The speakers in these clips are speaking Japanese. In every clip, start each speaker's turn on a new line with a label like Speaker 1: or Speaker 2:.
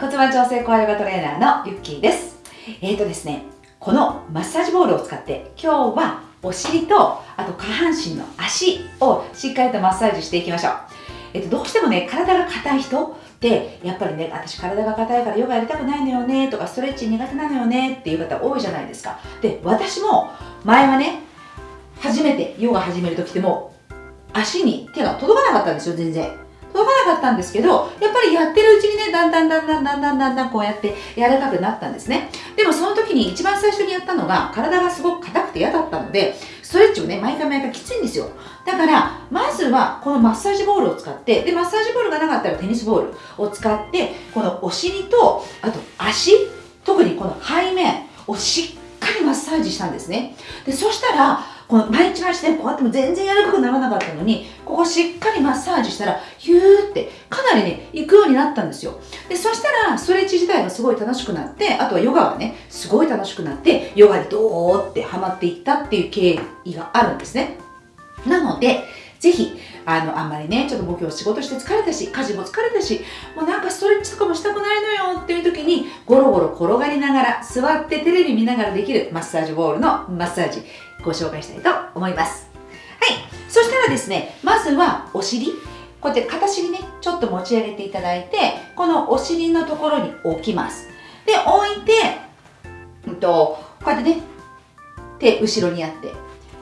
Speaker 1: 骨盤調整コアヨガトレーナーのゆっきーです。えーとですね、このマッサージボールを使って今日はお尻とあと下半身の足をしっかりとマッサージしていきましょう。えっと、どうしてもね、体が硬い人って、やっぱりね、私体が硬いからヨガやりたくないのよねとか、ストレッチ苦手なのよねっていう方多いじゃないですか。で、私も前はね、初めてヨガ始める時っても足に手が届かなかったんですよ、全然。届かなかったんですけど、やっぱりやってるうちにね、だんだんだんだんだんだんだんだんこうやって柔らかくなったんですね。でもその時に一番最初にやったのが、体がすごく硬くて嫌だったので、ストレッチをね、毎回毎回きついんですよ。だから、まずはこのマッサージボールを使って、で、マッサージボールがなかったらテニスボールを使って、このお尻と、あと足、特にこの背面をしっかりマッサージしたんですね。で、そしたら、この毎日毎日ね、こうやっても全然柔らかくならなかったのに、ここしっかりマッサージしたら、ヒューってかなりね、行くようになったんですよ。で、そしたら、ストレッチ自体がすごい楽しくなって、あとはヨガがね、すごい楽しくなって、ヨガにドーってハマっていったっていう経緯があるんですね。なので、ぜひ、あの、あんまりね、ちょっと僕今日仕事して疲れたし、家事も疲れたし、もうなんかストレッチとかもしたくないのよっていう時に、ゴロゴロ転がりながら、座ってテレビ見ながらできるマッサージボールのマッサージ、ご紹介したいと思います。はい。そしたらですね、まずはお尻。こうやって片尻ね、ちょっと持ち上げていただいて、このお尻のところに置きます。で、置いて、うんと、こうやってね、手後ろにやって、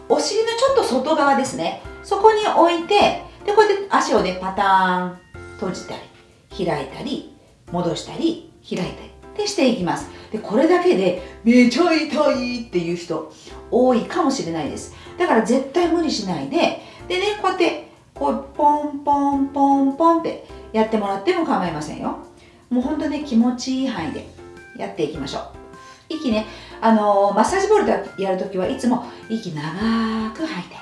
Speaker 1: お尻のちょっと外側ですね。そこに置いて、で、こうやって足をね、パターン閉じたり、開いたり、戻したり、開いたりってしていきます。で、これだけでめちゃ痛いっていう人多いかもしれないです。だから絶対無理しないで、でね、こうやって、こう、ポンポンポンポンってやってもらっても構いませんよ。もうほんとね、気持ちいい範囲でやっていきましょう。息ね、あのーマッサージボールでやるときはいつも息長く吐いて、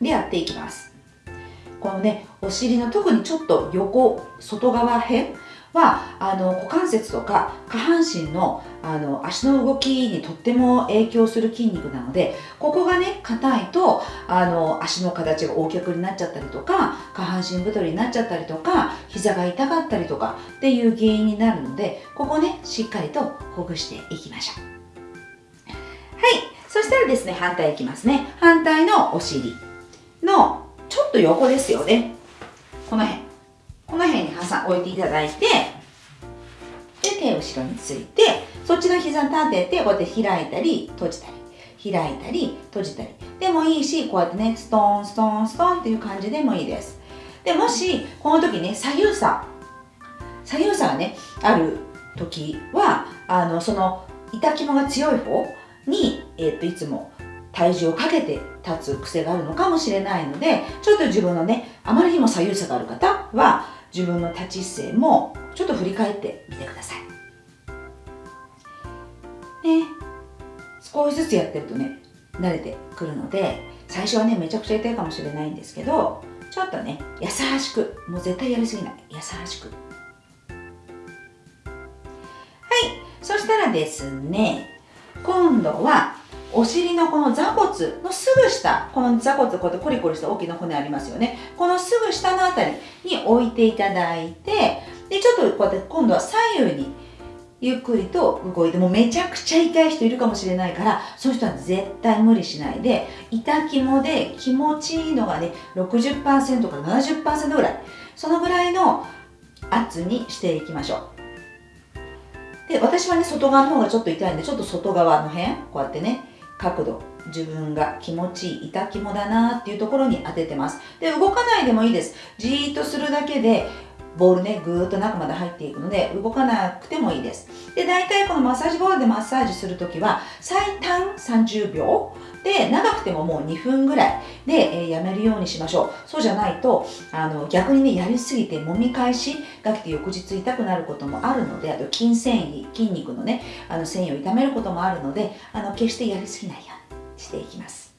Speaker 1: でやっていきます。このね、お尻の特にちょっと横、外側辺は、あの、股関節とか下半身の、あの、足の動きにとっても影響する筋肉なので、ここがね、硬いと、あの、足の形が大脚になっちゃったりとか、下半身太りになっちゃったりとか、膝が痛かったりとかっていう原因になるので、ここね、しっかりとほぐしていきましょう。はい。そしたらですね、反対いきますね。反対のお尻のちょっと横ですよね。この辺。この辺に挟置いていただいて、で、手を後ろについて、そっちの膝立てて、こうやって開いたり、閉じたり、開いたり、閉じたり。でもいいし、こうやってね、ストーン、ストーン、ストーンっていう感じでもいいです。で、もし、この時ね、左右差、左右差がね、ある時は、あの、その、痛肝が強い方に、えっと、いつも体重をかけて立つ癖があるのかもしれないので、ちょっと自分のね、あまりにも左右差がある方は、自分の立ち姿勢もちょっと振り返ってみてください。ね、少しずつやってるとね、慣れてくるので、最初はね、めちゃくちゃ痛いかもしれないんですけど、ちょっとね、優しく、もう絶対やりすぎない、優しく。はい、そしたらですね、今度はお尻のこの座骨のすぐ下、この座骨、こうやってコリコリした大きな骨ありますよね。このすぐ下のあたりに置いていただいて、で、ちょっとこうやって今度は左右にゆっくりと動いて、もうめちゃくちゃ痛い人いるかもしれないから、そういう人は絶対無理しないで、痛肝で気持ちいいのがね、60%から70%ぐらい、そのぐらいの圧にしていきましょう。で、私はね、外側の方がちょっと痛いんで、ちょっと外側の辺、こうやってね、角度、自分が気持ちいい、痛肝だなっていうところに当ててます。で、動かないでもいいです。じーっとするだけで、ボールね、ぐーっと中まで入っていくので、動かなくてもいいです。で、大体このマッサージボールでマッサージするときは、最短30秒で、長くてももう2分ぐらいで、えーやめるようにしましょう。そうじゃないと、あの、逆にね、やりすぎて揉み返しが来て翌日痛くなることもあるので、あと筋繊維、筋肉のね、あの繊維を痛めることもあるので、あの、決してやりすぎないようにしていきます。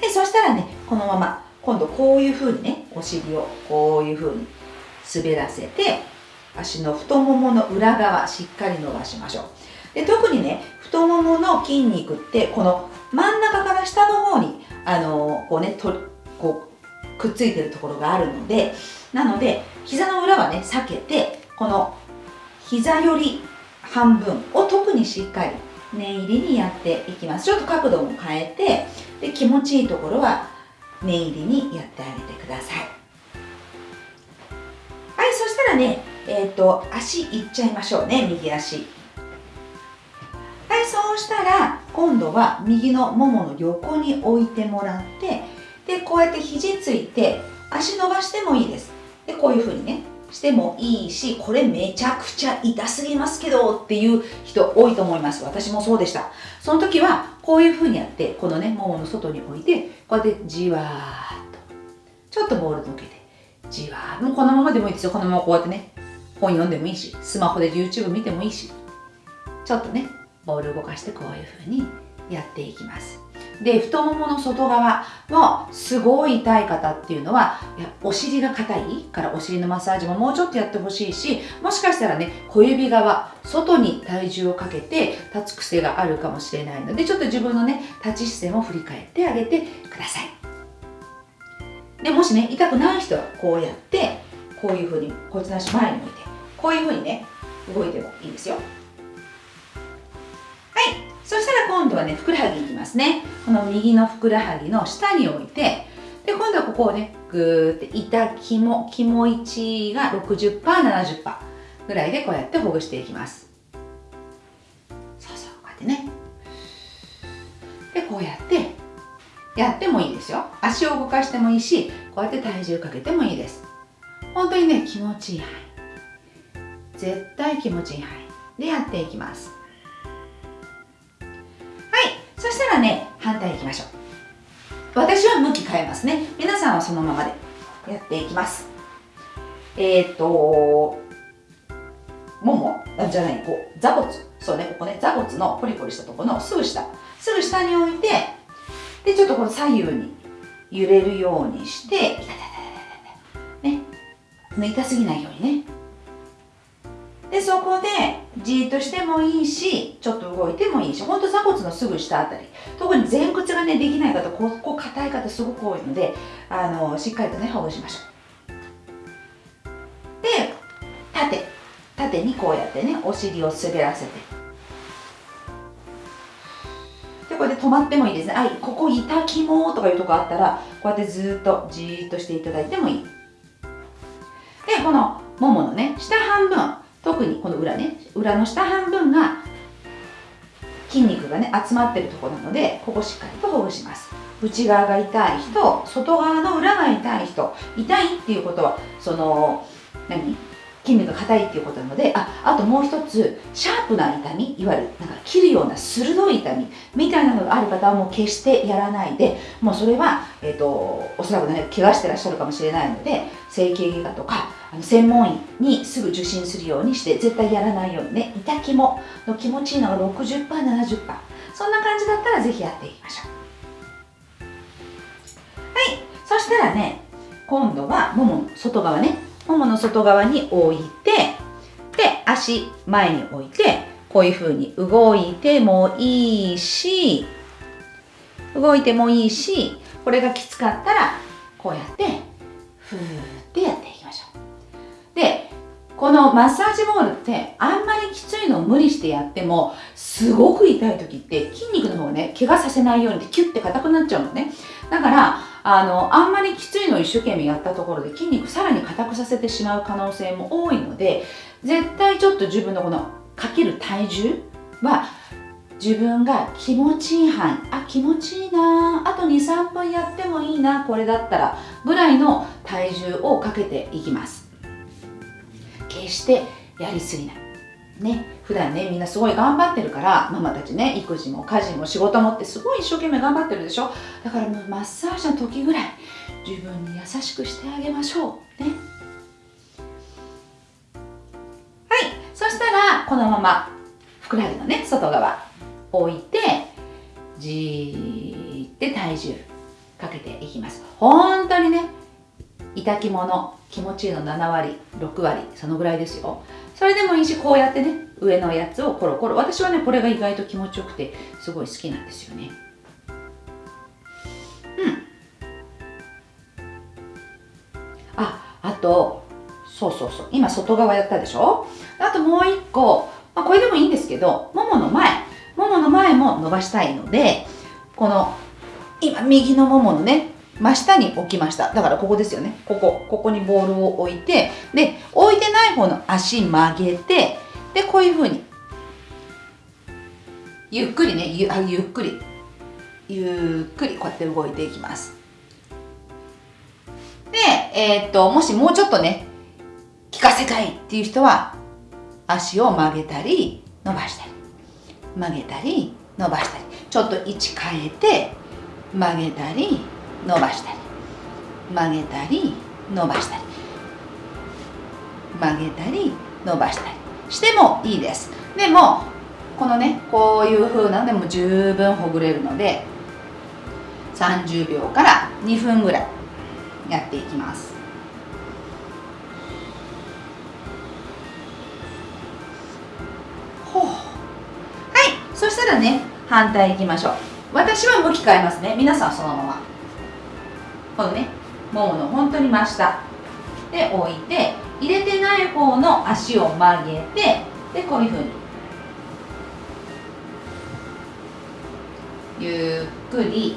Speaker 1: で、そしたらね、このまま、今度こういう風にね、お尻をこういう風に滑らせて、足の太ももの裏側しっかり伸ばしましょう。で特にね、太ももの筋肉って、この真ん中から下の方に、あのこうね、とこうくっついてるところがあるので、なので、膝の裏はね、避けて、この膝より半分を特にしっかり念入りにやっていきますちょっと角度も変えてで気持ちいいところは念入りにやってあげてください。はいそしたらねえっ、ー、と足いっちゃいましょうね右足。はいそうしたら今度は右のももの横に置いてもらってでこうやって肘ついて足伸ばしてもいいです。でこういうふうにねしてもいいしこれめちゃくちゃ痛すぎますけどっていう人多いと思います。私もそうでした。その時はこういうふうにやってこのねももの外に置いてこうやってじわーっとちょっとボール向けてじわーもうこのままでもいいですよ。このままこうやってね本読んでもいいしスマホで YouTube 見てもいいしちょっとねボール動かしてこういうふうにやっていきます。で太ももの外側はすごい痛い方っていうのはいやお尻が硬いからお尻のマッサージももうちょっとやってほしいしもしかしたらね小指側外に体重をかけて立つ癖があるかもしれないのでちょっと自分のね立ち姿勢も振り返ってあげてください。でもしね痛くない人はこうやってこういうふうにこいつの足前に置いてこういうふうにね動いてもいいですよ。そしたら今度はねふくらはぎいきますね。この右のふくらはぎの下に置いてで今度はここをねぐーって痛気も気持ちが 60%70% ぐらいでこうやってほぐしていきます。そうそうこうやってね。でこうやってやってもいいですよ。足を動かしてもいいしこうやって体重かけてもいいです。本当にね気持ちいい範囲。絶対気持ちいい範囲でやっていきます。そしたらね反対いきましょう。私は向き変えますね。皆さんはそのままで。やっていきます。えっ、とももじゃないこう座骨。そうねここね座骨のポリポリしたところのすぐ下。すぐ下に置いてでちょっとこの左右に揺れるようにしてね。抜いたすぎないようにね。でそこでじーっとしてもいいしちょっと動いてもいいしほんと座骨のすぐ下あたり。特に前屈がねできない方ここ硬い方すごく多いのであのしっかりとねほぐしましょう。で縦。縦にこうやってねお尻を滑らせて。でこれで止まってもいいですね。あここ痛きもとかいうとこあったらこうやってずっとじーっとしていただいてもいい。でこのもものね下半分。特にこの裏ね裏の下半分が筋肉がね集まってるところなのでここしっかりとほぐします。内側が痛い人外側の裏が痛い人痛いっていうことはその何？筋肉が硬いっていうことなのでああともう一つシャープな痛みいわゆるなんか切るような鋭い痛みみたいなのがある方はもう決してやらないでもうそれは、えーと、おそらくね怪我してらっしゃるかもしれないので整形外科とかあの専門医にすぐ受診するようにして絶対やらないようにね痛きもの気持ちいいのが 60%70% そんな感じだったらぜひやっていきましょう。はい。そしたらね今度はもも外側ねももの外側に置いてで足前に置いてこういう風に動いてもいいし動いてもいいしこれがきつかったらこうやってふーってやっていきましょう。でこのマッサージボールってあんまりきついのを無理してやってもすごく痛い時って筋肉の方をね怪我させないようにキュッて硬くなっちゃうのね。だからあのあんまりきついのを一生懸命やったところで筋肉さらに硬くさせてしまう可能性も多いので絶対ちょっと自分のこのかける体重は自分が気持ちいい範囲。あ気持ちいいな。あと23分やってもいいな。これだったらぐらいの体重をかけていきます。決してやりすぎない。ね普段ねみんなすごい頑張ってるからママたちね育児も家事も仕事もってすごい一生懸命頑張ってるでしょ？だからもうマッサージの時ぐらい自分に優しくしてあげましょう。ね。はい。そしたらこのままふくらはぎのね外側置いてじーって体重かけていきます。本当にね痛きもの気持ちいいの7割6割そのぐらいですよ。それでもいいしこうやってね上のやつをコロコロ。私はねこれが意外と気持ちよくてすごい好きなんですよね。うん。ああとそうそうそう。今外側やったでしょ？あともう一個、まあ、これでもいいんですけどももの前。ももの前も伸ばしたいのでこの今右のもものね真下に置きました。だからここですよね。ここ。ここにボールを置いてで置いてない方の足曲げてでこういう風にゆっくりねゆあゆっくり。ゆっくりこうやって動いていきます。で、えー、っともしもうちょっとね効かせたいっていう人は足を曲げたり伸ばしたり。曲げたり伸ばしたり。ちょっと位置変えて曲げたり伸ばしたり曲げたり伸ばしたり。曲げたり伸ばしたり。してもいいです。でもこのねこういう風なのでも十分ほぐれるので30秒から2分ぐらいやっていきます。ほう。はい。そしたらね反対いきましょう。私は向き変えますね。皆さんそのまま。このねももの本当に真下。で置いて入れてない方の足を曲げてでこういうふうに。ゆっくり。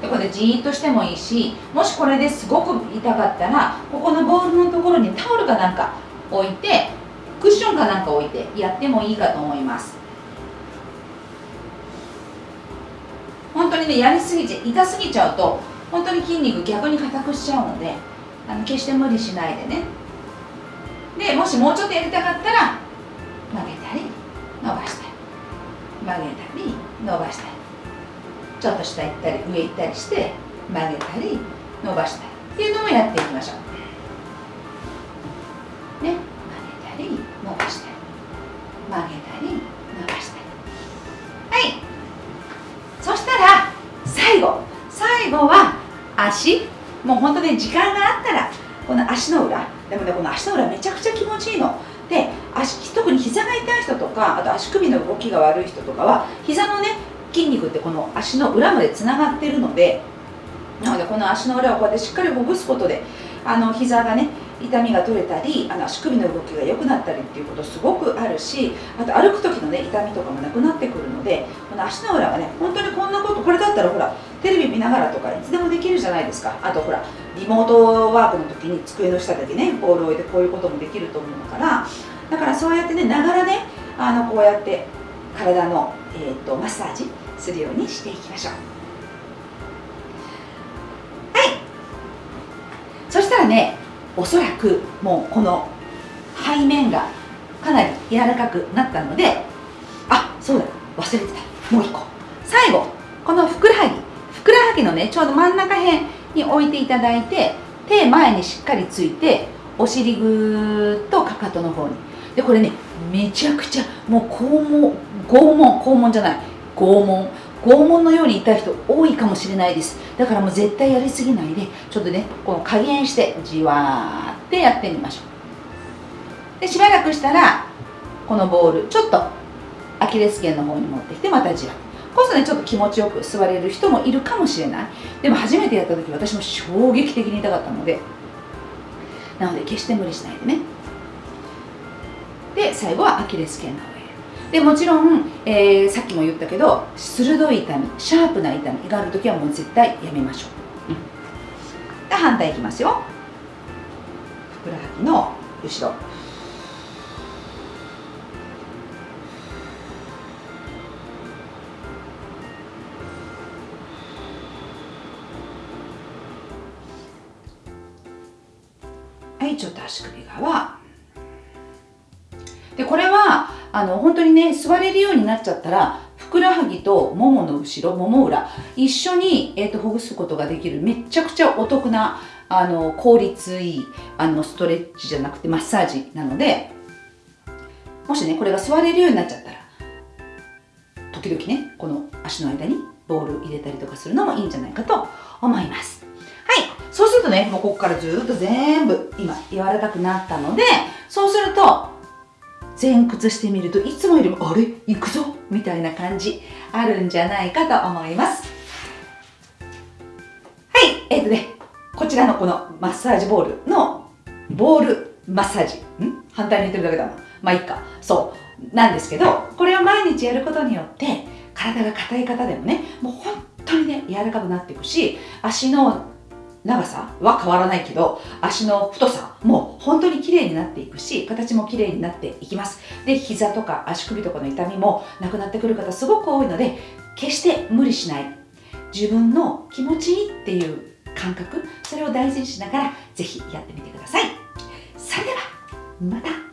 Speaker 1: でこれじーっとしてもいいしもしこれですごく痛かったらここのボールのところにタオルかなんか置いてクッションかなんか置いてやってもいいかと思います本当にやりすぎて痛すぎちゃうと本当に筋肉逆に硬くしちゃうのであの決して無理しないでね。でもしもうちょっとやりたかったら曲げたり伸ばしたり。曲げたり伸ばしたり。ちょっと下行ったり上行ったりして曲げたり伸ばしたり。っていうのもやっていきましょう。ね。ね時間があったらこの足の裏でもねこの足の裏めちゃくちゃ気持ちいいの。で足特に膝が痛い人とかあと足首の動きが悪い人とかは膝のね筋肉ってこの足の裏までつながってるのでなのでこの足の裏をこうやってしっかりほぐすことであの膝がね痛みが取れたりあの足首の動きが良くなったりっていうことすごくあるしあと歩く時のね痛みとかもなくなってくるのでこの足の裏がね本当にこんなことこれだったらほらテレビ見ながらとかいつでもできるじゃないですか。あとほらリモートワークの時に机の下だけねボールを置いてこういうこともできると思うから。だからそうやってねながらねあのこうやって体の、えーと、とマッサージするようにしていきましょう。はい。そしたらねおそらくもうこの背面がかなり柔らかくなったのであそうだ忘れてた。もう一個。最後このふくらはぎ。ふくらはぎのねちょうど真ん中辺に置いていただいて手前にしっかりついてお尻ぐーっとかかとの方に。でこれねめちゃくちゃもう肛門拷問肛門じゃない。拷問。拷問のように痛い人多いかもしれないです。だからもう絶対やりすぎないでちょっとねこの加減してじわーってやってみましょう。でしばらくしたらこのボールちょっとアキレス腱の方に持ってきてまたじわ。っこうするとねちょっと気持ちよく座れる人もいるかもしれない。でも初めてやった時私も衝撃的に痛かったので。なので決して無理しないでね。で最後はアキレス腱の上でもちろん、えー、さっきも言ったけど鋭い痛みシャープな痛みがある時はもう絶対やめましょう、うん、で反対いきますよ。ふくらはぎの後ろちょっと足首側。でこれはあの本当にね座れるようになっちゃったらふくらはぎとももの後ろもも裏一緒に、えーと、ほぐすことができるめちゃくちゃお得なあの効率いいあのストレッチじゃなくてマッサージなのでもしねこれが座れるようになっちゃったら時々ねこの足の間にボール入れたりとかするのもいいんじゃないかと思います。はい。そうするとねもうここからずっと全部今柔らかくなったのでそうすると前屈してみるといつもよりもあれ？行くぞ？みたいな感じあるんじゃないかと思います。はい。えっ、ー、とねこちらのこのマッサージボールのボールマッサージ。ん？反対に言ってるだけだなまあいいか。そう。なんですけどこれを毎日やることによって体が硬い方でもねもう本当にね柔らかくなっていくし足の長さは変わらないけど足の太さも本当に綺麗になっていくし形も綺麗になっていきます。で膝とか足首とかの痛みもなくなってくる方すごく多いので決して無理しない。自分の気持ちいいっていう感覚それを大事にしながらぜひやってみてください。それではまた。